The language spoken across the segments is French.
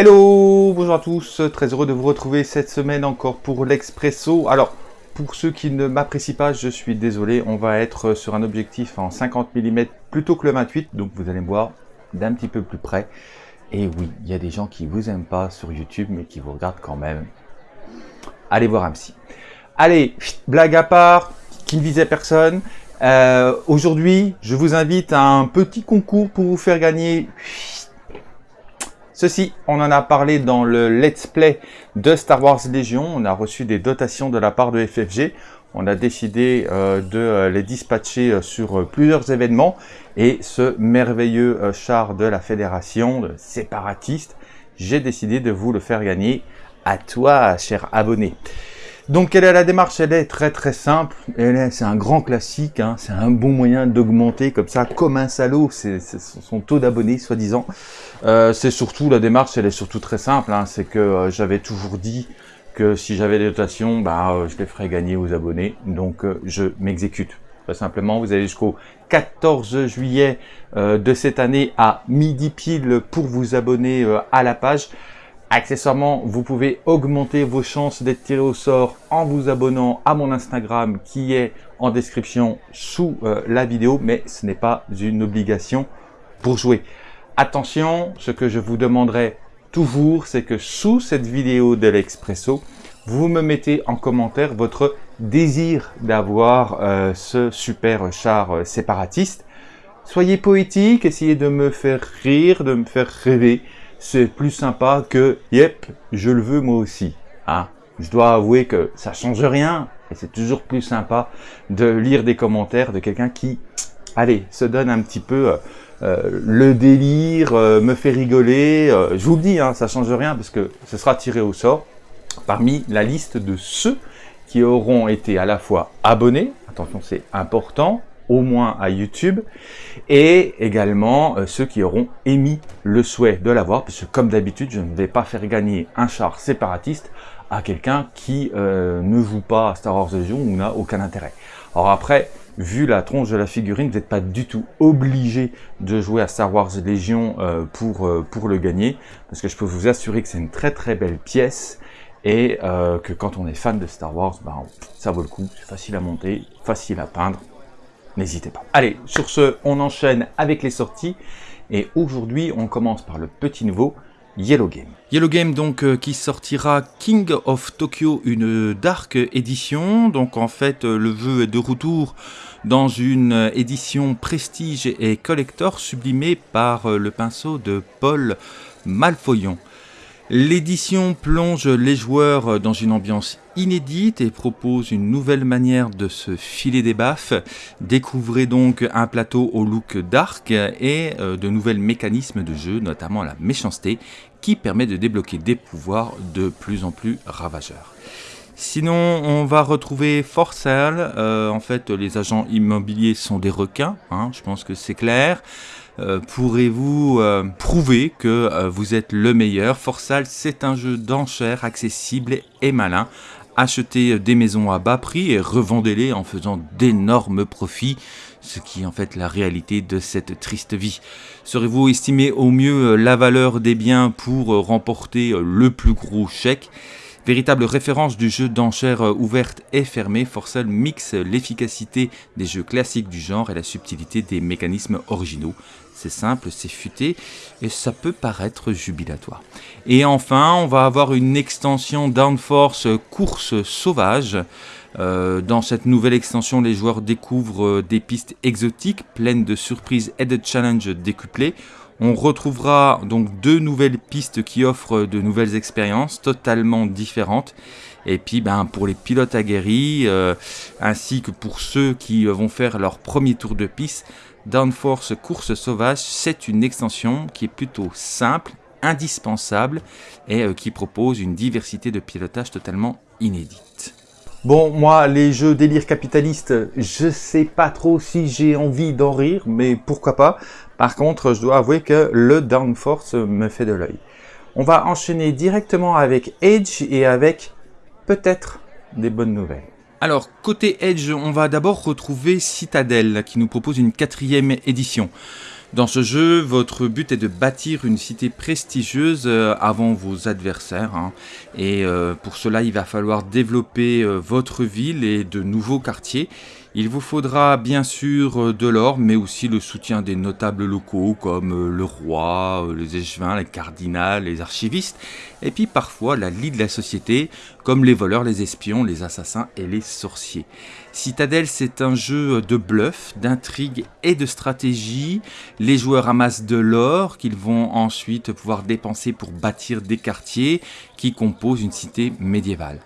Hello, bonjour à tous, très heureux de vous retrouver cette semaine encore pour l'Expresso. Alors, pour ceux qui ne m'apprécient pas, je suis désolé, on va être sur un objectif en 50 mm plutôt que le 28, donc vous allez me voir d'un petit peu plus près. Et oui, il y a des gens qui vous aiment pas sur YouTube, mais qui vous regardent quand même. Allez voir un psy. Allez, blague à part, qui ne visait personne. Euh, Aujourd'hui, je vous invite à un petit concours pour vous faire gagner Ceci, on en a parlé dans le let's play de Star Wars Légion. On a reçu des dotations de la part de FFG. On a décidé euh, de euh, les dispatcher euh, sur plusieurs événements. Et ce merveilleux char de la fédération de séparatistes, j'ai décidé de vous le faire gagner à toi, cher abonné. Donc quelle est la démarche? Elle est très très simple, c'est un grand classique, hein. c'est un bon moyen d'augmenter comme ça, comme un salaud, son taux d'abonnés soi-disant. Euh, c'est surtout, la démarche elle est surtout très simple, hein. c'est que euh, j'avais toujours dit que si j'avais des dotations, bah, euh, je les ferais gagner aux abonnés, donc je m'exécute. Très simplement, vous allez jusqu'au 14 juillet de cette année à midi pile pour vous abonner à la page. Accessoirement, vous pouvez augmenter vos chances d'être tiré au sort en vous abonnant à mon Instagram qui est en description sous euh, la vidéo, mais ce n'est pas une obligation pour jouer. Attention, ce que je vous demanderai toujours, c'est que sous cette vidéo de l'Expresso, vous me mettez en commentaire votre désir d'avoir euh, ce super char euh, séparatiste. Soyez poétique, essayez de me faire rire, de me faire rêver c'est plus sympa que « Yep, je le veux moi aussi hein. Je dois avouer que ça change rien, et c'est toujours plus sympa de lire des commentaires de quelqu'un qui, allez, se donne un petit peu euh, euh, le délire, euh, me fait rigoler. je vous le dis, hein, ça change rien parce que ce sera tiré au sort parmi la liste de ceux qui auront été à la fois abonnés, attention c'est important, au moins à YouTube, et également euh, ceux qui auront émis le souhait de l'avoir, puisque comme d'habitude, je ne vais pas faire gagner un char séparatiste à quelqu'un qui euh, ne joue pas à Star Wars Legion ou n'a aucun intérêt. Alors après, vu la tronche de la figurine, vous n'êtes pas du tout obligé de jouer à Star Wars Légion euh, pour, pour le gagner, parce que je peux vous assurer que c'est une très très belle pièce, et que quand on est fan de Star Wars, ben, ça vaut le coup, c'est facile à monter, facile à peindre, n'hésitez pas. Allez, sur ce, on enchaîne avec les sorties. Et aujourd'hui, on commence par le petit nouveau, Yellow Game. Yellow Game donc euh, qui sortira King of Tokyo, une dark édition. Donc en fait euh, le vœu est de retour dans une édition prestige et collector sublimée par euh, le pinceau de Paul Malfoyon. L'édition plonge les joueurs dans une ambiance inédite et propose une nouvelle manière de se filer des baffes. Découvrez donc un plateau au look dark et euh, de nouvelles mécanismes de jeu, notamment la méchanceté, qui permet de débloquer des pouvoirs de plus en plus ravageurs. Sinon, on va retrouver Forsal. Euh, en fait, les agents immobiliers sont des requins, hein, je pense que c'est clair. Euh, pourrez-vous euh, prouver que vous êtes le meilleur? Forsal, c'est un jeu d'enchères accessible et malin. Achetez des maisons à bas prix et revendez-les en faisant d'énormes profits, ce qui est en fait la réalité de cette triste vie. Serez-vous estimé au mieux la valeur des biens pour remporter le plus gros chèque? Véritable référence du jeu d'enchères ouverte et fermée, Forsal mixe l'efficacité des jeux classiques du genre et la subtilité des mécanismes originaux. C'est simple, c'est futé et ça peut paraître jubilatoire. Et enfin, on va avoir une extension Downforce course sauvage. Euh, dans cette nouvelle extension, les joueurs découvrent euh, des pistes exotiques pleines de surprises et de challenges décuplés. On retrouvera donc deux nouvelles pistes qui offrent de nouvelles expériences totalement différentes. Et puis ben, pour les pilotes aguerris, euh, ainsi que pour ceux qui vont faire leur premier tour de piste, Downforce Course Sauvage, c'est une extension qui est plutôt simple, indispensable et euh, qui propose une diversité de pilotage totalement inédite. Bon, moi, les jeux délire capitaliste, je sais pas trop si j'ai envie d'en rire, mais pourquoi pas. Par contre, je dois avouer que le Downforce me fait de l'œil. On va enchaîner directement avec Edge et avec peut-être des bonnes nouvelles. Alors, côté Edge, on va d'abord retrouver Citadel, qui nous propose une quatrième édition. Dans ce jeu, votre but est de bâtir une cité prestigieuse euh, avant vos adversaires. Hein. Et euh, pour cela, il va falloir développer euh, votre ville et de nouveaux quartiers. Il vous faudra bien sûr de l'or, mais aussi le soutien des notables locaux comme le roi, les échevins, les cardinals, les archivistes, et puis parfois la lie de la société, comme les voleurs, les espions, les assassins et les sorciers. Citadel, c'est un jeu de bluff, d'intrigue et de stratégie. Les joueurs amassent de l'or qu'ils vont ensuite pouvoir dépenser pour bâtir des quartiers qui composent une cité médiévale.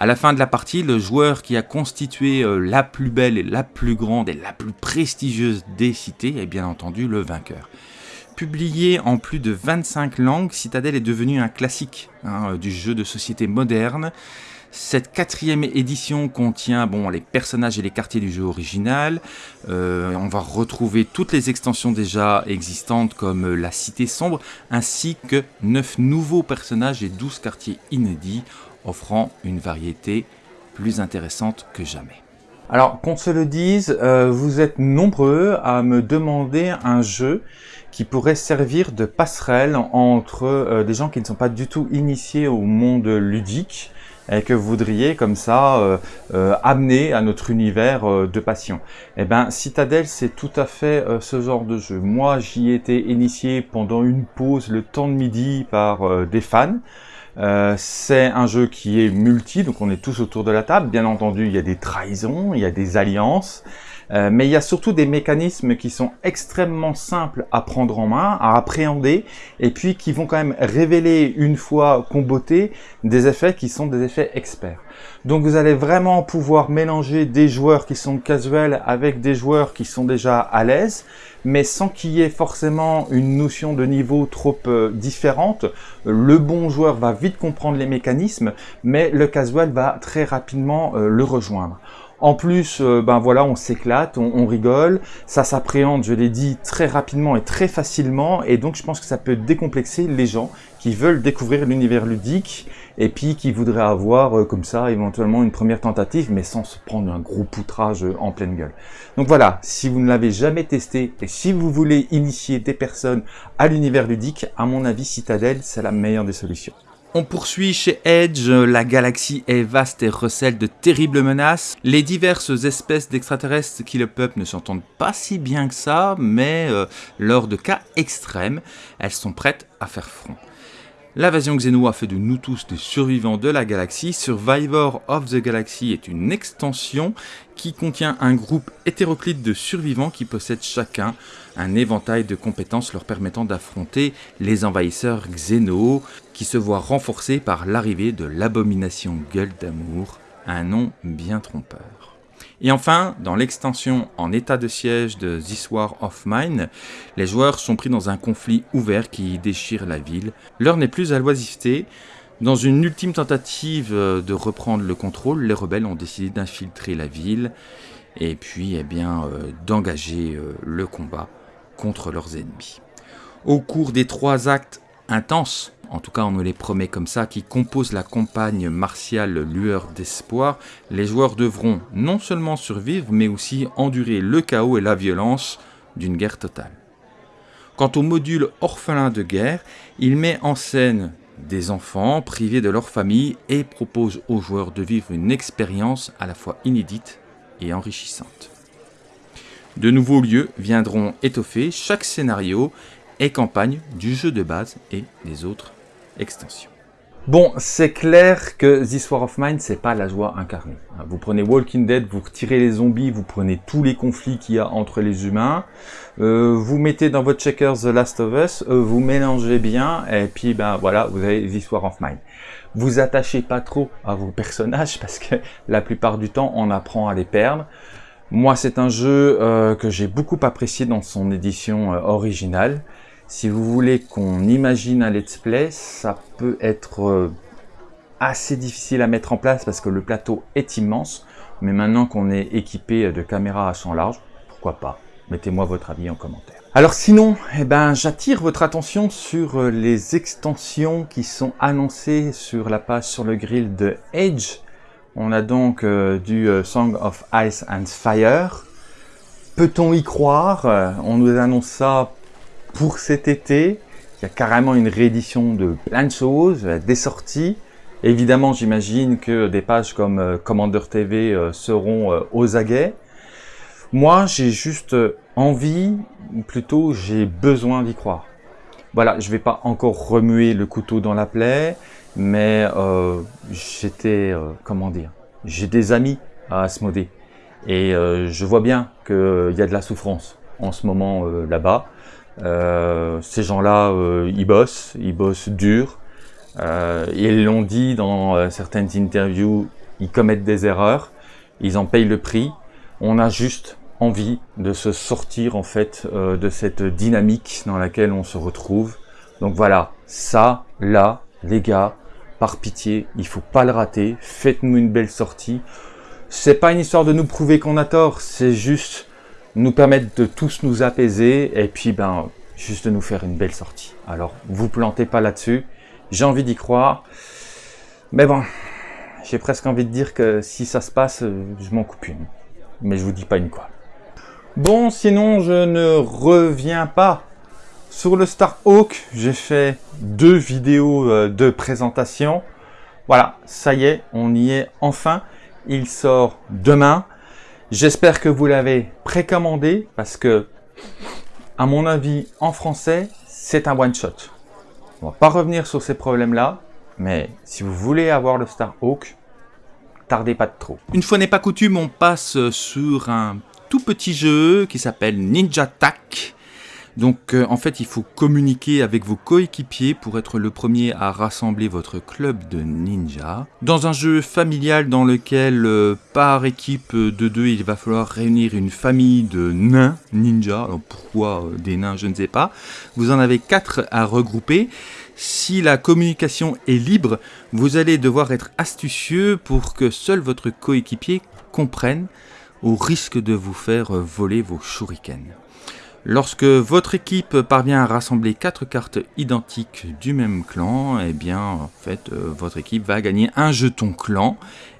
À la fin de la partie, le joueur qui a constitué euh, la plus belle et la plus grande et la plus prestigieuse des cités est bien entendu le vainqueur. Publié en plus de 25 langues, Citadel est devenu un classique hein, du jeu de société moderne. Cette quatrième édition contient bon, les personnages et les quartiers du jeu original. Euh, on va retrouver toutes les extensions déjà existantes comme la Cité Sombre, ainsi que 9 nouveaux personnages et 12 quartiers inédits, offrant une variété plus intéressante que jamais. Alors, qu'on se le dise, euh, vous êtes nombreux à me demander un jeu qui pourrait servir de passerelle entre euh, des gens qui ne sont pas du tout initiés au monde ludique et que vous voudriez comme ça euh, amener à notre univers de passion. Eh ben, Citadel, c'est tout à fait ce genre de jeu. Moi, j'y ai été initié pendant une pause le temps de midi par des fans. C'est un jeu qui est multi, donc on est tous autour de la table. Bien entendu, il y a des trahisons, il y a des alliances, euh, mais il y a surtout des mécanismes qui sont extrêmement simples à prendre en main, à appréhender, et puis qui vont quand même révéler une fois combotés des effets qui sont des effets experts. Donc vous allez vraiment pouvoir mélanger des joueurs qui sont casuels avec des joueurs qui sont déjà à l'aise, mais sans qu'il y ait forcément une notion de niveau trop euh, différente. Le bon joueur va vite comprendre les mécanismes, mais le casual va très rapidement euh, le rejoindre. En plus, euh, ben voilà, on s'éclate, on, rigole, ça s'appréhende, je l'ai dit, très rapidement et très facilement, et donc je pense que ça peut décomplexer les gens qui veulent découvrir l'univers ludique, et puis qui voudraient avoir euh, comme ça éventuellement une première tentative, mais sans se prendre un gros poutrage euh, en pleine gueule. Donc voilà, si vous ne l'avez jamais testé, et si vous voulez initier des personnes à l'univers ludique, à mon avis, Citadel, c'est la meilleure des solutions. On poursuit chez Edge, la galaxie est vaste et recèle de terribles menaces. Les diverses espèces d'extraterrestres qui le peuple ne s'entendent pas si bien que ça, mais euh, lors de cas extrêmes, elles sont prêtes à faire front. L'invasion Xeno a fait de nous tous des survivants de la galaxie. Survivor of the Galaxy est une extension qui contient un groupe hétéroclite de survivants qui possèdent chacun un éventail de compétences leur permettant d'affronter les envahisseurs Xeno, qui se voient renforcés par l'arrivée de l'abomination Gueule d'amour, un nom bien trompeur. Et enfin, dans l'extension en état de siège de This War of Mine, les joueurs sont pris dans un conflit ouvert qui déchire la ville. L'heure n'est plus à l'oisiveté. Dans une ultime tentative de reprendre le contrôle, les rebelles ont décidé d'infiltrer la ville et puis eh bien euh, d'engager euh, le combat contre leurs ennemis. Au cours des trois actes intenses en tout cas on me les promet comme ça, qui composent la campagne martiale Lueur d'Espoir, les joueurs devront non seulement survivre, mais aussi endurer le chaos et la violence d'une guerre totale. Quant au module Orphelin de guerre, il met en scène des enfants privés de leur famille et propose aux joueurs de vivre une expérience à la fois inédite et enrichissante. De nouveaux lieux viendront étoffer chaque scénario et campagne du jeu de base et des autres extension. Bon, c'est clair que This War of Mine, c'est pas la joie incarnée. Vous prenez Walking Dead, vous retirez les zombies, vous prenez tous les conflits qu'il y a entre les humains, euh, vous mettez dans votre checker The Last of Us, euh, vous mélangez bien, et puis ben voilà, vous avez This War of Mine. Vous attachez pas trop à vos personnages, parce que la plupart du temps, on apprend à les perdre. Moi, c'est un jeu euh, que j'ai beaucoup apprécié dans son édition originale. Si vous voulez qu'on imagine un let's play, ça peut être euh, assez difficile à mettre en place parce que le plateau est immense. Mais maintenant qu'on est équipé de caméras à champ large, pourquoi pas? Mettez-moi votre avis en commentaire. Alors sinon, eh ben, j'attire votre attention sur euh, les extensions qui sont annoncées sur la page sur le grill de Edge. On a donc euh, du Song of Ice and Fire. Peut-on y croire? On nous annonce ça pour cet été. Il y a carrément une réédition de plein de choses, des sorties. Évidemment, j'imagine que des pages comme euh, Commander TV euh, seront euh, aux aguets. Moi, j'ai juste envie, ou plutôt j'ai besoin d'y croire. Voilà, je vais pas encore remuer le couteau dans la plaie, mais j'étais, comment dire, j'ai des amis à Asmodée. Et je vois bien qu'il y a de la souffrance en ce moment là-bas. Euh, ces gens-là, euh, ils bossent, ils bossent dur. Euh, ils l'ont dit dans certaines interviews, ils commettent des erreurs, ils en payent le prix. On a juste envie de se sortir en fait de cette dynamique dans laquelle on se retrouve. Donc voilà, ça, là, les gars, par pitié, il faut pas le rater. Faites-nous une belle sortie. C'est pas une histoire de nous prouver qu'on a tort, c'est juste nous permettre de tous nous apaiser et puis ben juste de nous faire une belle sortie. Alors, vous plantez pas là-dessus. J'ai envie d'y croire. Mais bon, j'ai presque envie de dire que si ça se passe, je m'en coupe une. Mais je vous dis pas une quoi. Bon, sinon, je ne reviens pas sur le Starhawk. J'ai fait deux vidéos euh, de présentation. Voilà, ça y est, on y est enfin. Il sort demain. J'espère que vous l'avez précommandé parce que, à mon avis, en français, c'est un one-shot. On va pas revenir sur ces problèmes-là, mais si vous voulez avoir le Starhawk, tardez pas de trop. Une fois n'est pas coutume, on passe sur un tout petit jeu qui s'appelle Ninja Tac. Donc euh, en fait, il faut communiquer avec vos coéquipiers pour être le premier à rassembler votre club de ninja. Dans un jeu familial dans lequel euh, par équipe de deux, il va falloir réunir une famille de nains ninja. Alors pourquoi euh, des nains, je ne sais pas. Vous en avez quatre à regrouper. Si la communication est libre, vous allez devoir être astucieux pour que seul votre coéquipier comprenne au risque de vous faire voler vos shurikens. Lorsque votre équipe parvient à rassembler quatre cartes identiques du même clan, eh bien, en fait, euh, votre équipe va gagner un jeton clan.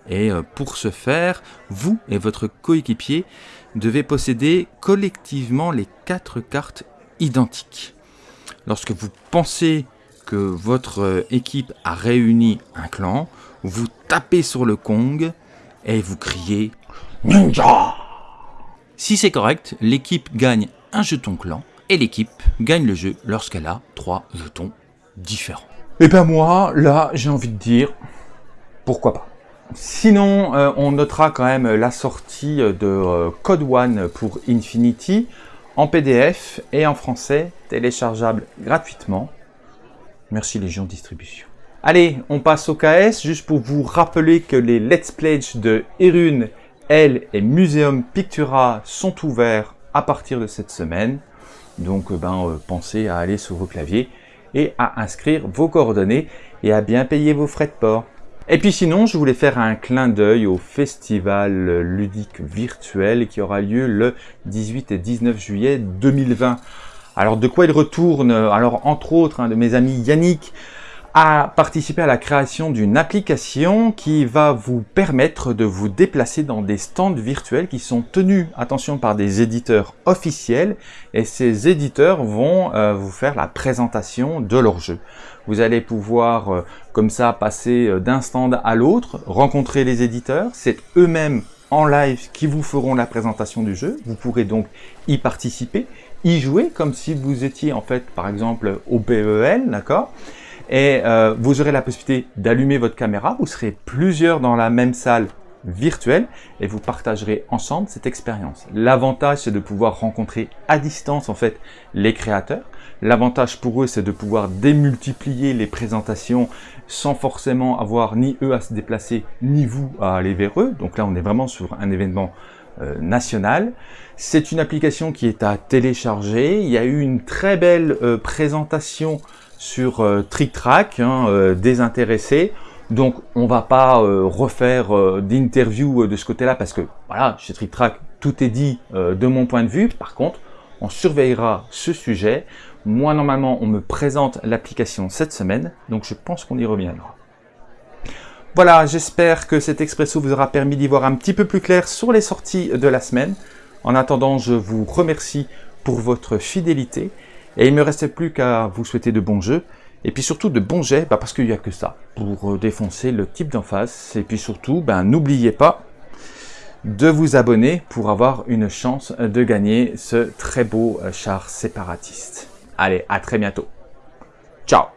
Et euh, pour ce faire, vous et votre coéquipier devez posséder collectivement les quatre cartes identiques. Lorsque vous pensez que votre euh, équipe a réuni un clan, vous tapez sur le Kong et vous criez Ninja Si c'est correct, l'équipe gagne un jeton clan et l'équipe gagne le jeu lorsqu'elle a trois jetons différents. Et eh ben moi, là, j'ai envie de dire, pourquoi pas. Sinon, euh, on notera quand même la sortie de euh, Code One pour Infinity en PDF et en français, téléchargeable gratuitement. Merci Légion Distribution. Allez, on passe au KS, juste pour vous rappeler que les Let's Play de Erune, Elle et Museum Pictura sont ouverts à partir de cette semaine. Donc euh, ben, euh, pensez à aller sur vos claviers et à inscrire vos coordonnées et à bien payer vos frais de port. Et puis sinon, je voulais faire un clin d'œil au festival ludique virtuel qui aura lieu le 18 et 19 juillet 2020. Alors de quoi il retourne? Alors entre autres, un de mes amis Yannick à participer à la création d'une application qui va vous permettre de vous déplacer dans des stands virtuels qui sont tenus, attention, par des éditeurs officiels et ces éditeurs vont euh, vous faire la présentation de leur jeu. Vous allez pouvoir euh, comme ça passer euh, d'un stand à l'autre, rencontrer les éditeurs, c'est eux-mêmes en live qui vous feront la présentation du jeu. Vous pourrez donc y participer, y jouer comme si vous étiez en fait par exemple au PEL, d'accord? Et euh, vous aurez la possibilité d'allumer votre caméra. Vous serez plusieurs dans la même salle virtuelle et vous partagerez ensemble cette expérience. L'avantage, c'est de pouvoir rencontrer à distance en fait les créateurs. L'avantage pour eux, c'est de pouvoir démultiplier les présentations sans forcément avoir ni eux à se déplacer, ni vous à aller vers eux. Donc là, on est vraiment sur un événement euh, national. C'est une application qui est à télécharger. Il y a eu une très belle euh, présentation sur euh, hein, euh, désintéressé. Donc on va pas euh, refaire d'interview de ce côté-là parce que voilà, chez Trick Track, tout est dit de mon point de vue. Par contre, on surveillera ce sujet. Moi, normalement, on me présente l'application cette semaine, donc je pense qu'on y reviendra. Voilà, j'espère que cet expresso vous aura permis d'y voir un petit peu plus clair sur les sorties de la semaine. En attendant, je vous remercie pour votre fidélité Et il me restait plus qu'à vous souhaiter de bons jeux. Et puis surtout de bons jets, bah, parce qu'il n'y a que ça pour euh, défoncer le type d'en face. Et puis surtout, ben, n'oubliez pas de vous abonner pour avoir une chance de gagner ce très beau char séparatiste. Allez, à très bientôt. Ciao